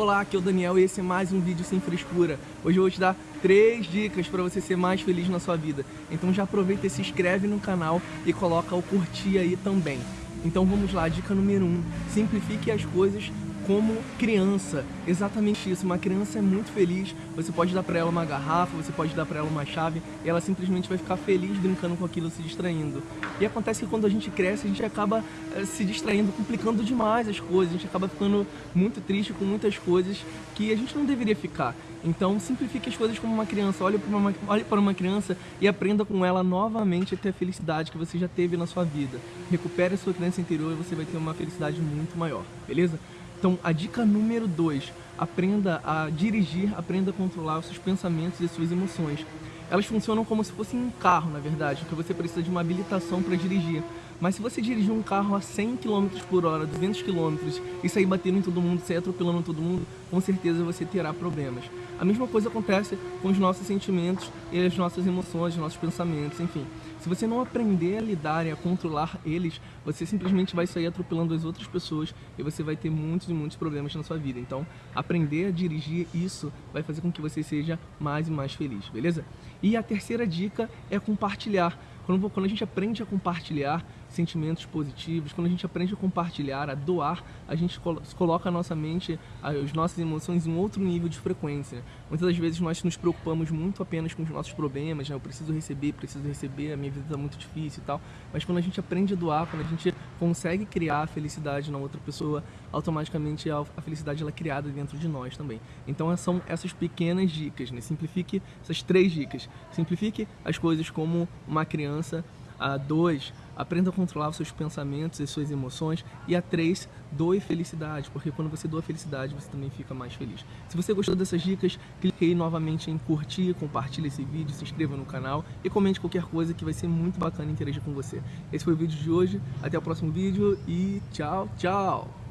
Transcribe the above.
Olá, aqui é o Daniel e esse é mais um vídeo sem frescura. Hoje eu vou te dar três dicas para você ser mais feliz na sua vida. Então já aproveita e se inscreve no canal e coloca o curtir aí também. Então vamos lá, dica número um, simplifique as coisas como criança. Exatamente isso. Uma criança é muito feliz. Você pode dar para ela uma garrafa, você pode dar para ela uma chave, e ela simplesmente vai ficar feliz brincando com aquilo, se distraindo. E acontece que quando a gente cresce, a gente acaba eh, se distraindo, complicando demais as coisas. A gente acaba ficando muito triste com muitas coisas que a gente não deveria ficar. Então simplifique as coisas como uma criança. Olhe para uma, olhe para uma criança e aprenda com ela novamente a ter a felicidade que você já teve na sua vida. Recupere a sua criança interior e você vai ter uma felicidade muito maior, beleza? Então, a dica número 2, aprenda a dirigir, aprenda a controlar os seus pensamentos e suas emoções. Elas funcionam como se fosse um carro, na verdade, que você precisa de uma habilitação para dirigir. Mas se você dirigir um carro a 100 km por hora, 200 km e sair batendo em todo mundo, sair atropelando todo mundo, com certeza você terá problemas. A mesma coisa acontece com os nossos sentimentos e as nossas emoções, os nossos pensamentos, enfim. Se você não aprender a lidar e a controlar eles, você simplesmente vai sair atropelando as outras pessoas e você vai ter muitos e muitos problemas na sua vida. Então, aprender a dirigir isso vai fazer com que você seja mais e mais feliz, beleza? E a terceira dica é compartilhar. Quando, quando a gente aprende a compartilhar sentimentos positivos, quando a gente aprende a compartilhar, a doar, a gente coloca a nossa mente, as nossas emoções em outro nível de frequência. Muitas das vezes nós nos preocupamos muito apenas com os nossos problemas, né? eu preciso receber, preciso receber, a minha vida está muito difícil e tal, mas quando a gente aprende a doar, quando a gente consegue criar a felicidade na outra pessoa, automaticamente a felicidade ela é criada dentro de nós também. Então são essas pequenas dicas, né? simplifique essas três dicas. Simplifique as coisas como uma criança a dois, aprenda a controlar os seus pensamentos e suas emoções. E a três, doe felicidade, porque quando você doa felicidade, você também fica mais feliz. Se você gostou dessas dicas, clique aí novamente em curtir, compartilhe esse vídeo, se inscreva no canal e comente qualquer coisa que vai ser muito bacana interagir com você. Esse foi o vídeo de hoje, até o próximo vídeo e tchau, tchau!